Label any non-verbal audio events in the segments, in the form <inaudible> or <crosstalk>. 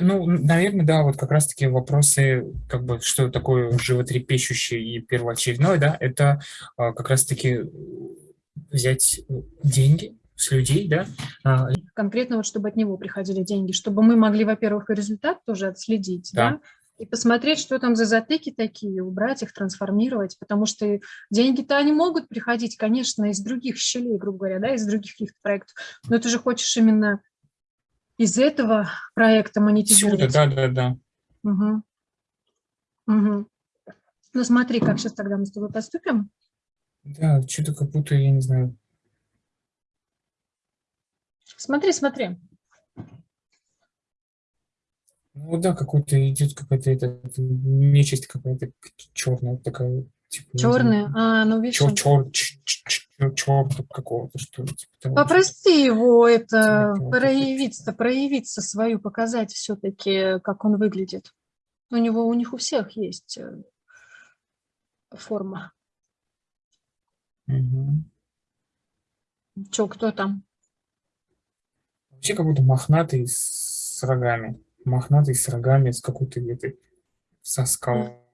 ну, наверное, да, вот как раз-таки вопросы, как бы, что такое животрепещущее и первоочередное, да, это а, как раз-таки взять деньги с людей, да. А, Конкретно вот, чтобы от него приходили деньги, чтобы мы могли, во-первых, и результат тоже отследить, да, да и посмотреть, что там за затыки такие, убрать их, трансформировать, потому что деньги-то они могут приходить, конечно, из других щелей, грубо говоря, да, из других каких-то проектов, но ты же хочешь именно из этого проекта монетизировать. Да, да, да. Угу. Угу. Ну смотри, как сейчас тогда мы с тобой поступим. Да, что-то как будто, я не знаю. Смотри, смотри. Ну да, какой-то идет какая-то нечисть какая-то черная такая. Типа, Черная? А, ну видишь. Чер, чер, чер, чер, какого-то, что ли. Типа, Попрости его это проявиться, проявиться свою, показать все-таки, как он выглядит. У него, у них у всех есть э, форма. Угу. Че, кто там? Вообще как будто мохнатый с рогами мохнатый с рогами, с какой-то где-то со скал.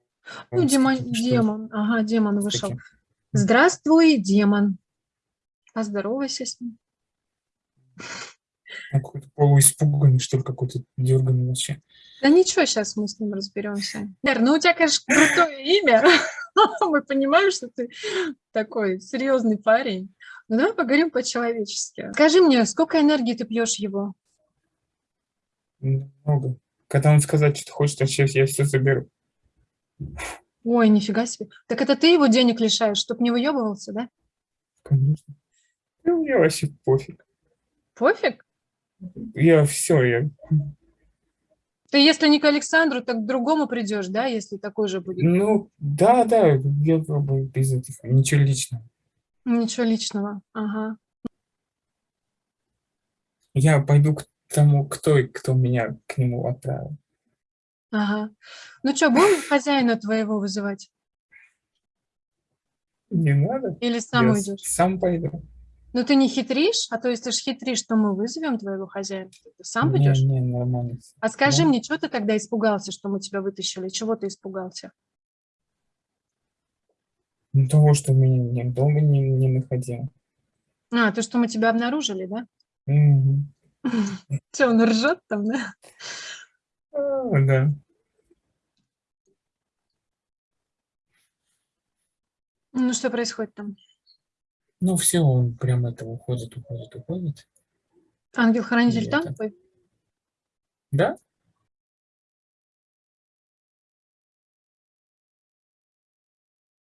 Ну, демон, демон, ага, демон вышел. Таким. Здравствуй, демон. Поздоровайся с ним. Он какой-то полуиспуганный, что ли, какой-то дерганный вообще. Да ничего, сейчас мы с ним разберемся. Лер, ну у тебя, конечно, крутое имя. <laughs> Мы понимаем, что ты такой серьезный парень. Но давай поговорим по-человечески. Скажи мне, сколько энергии ты пьешь его? Много. Когда он сказать, что хочет, вообще я все заберу. Ой, нифига себе. Так это ты его денег лишаешь, чтоб не выебывался, да? Конечно. Да мне вообще пофиг. Пофиг? Я все, я... Ты если не к Александру, так к другому придешь, да, если такой же будет? Ну, да, да, я пробую без этих, ничего личного. Ничего личного, ага. Я пойду к тому, кто, кто меня к нему отправил. Ага. Ну что, будем хозяина твоего вызывать? Не надо. Или сам Я уйдешь? сам пойду. Ну ты не хитришь? А то ты же хитришь, что мы вызовем твоего хозяина? Ты сам не, пойдешь? Не, нормально. А скажи да. мне, что ты тогда испугался, что мы тебя вытащили? Чего ты испугался? Ну, того, что меня не, дома не, не находил. А, то, что мы тебя обнаружили, да? Угу. Что, он ржет там, да? Да. Ну, что происходит там? Ну, все, он прям это уходит, уходит, уходит. Ангел-хранитель там твой? Да?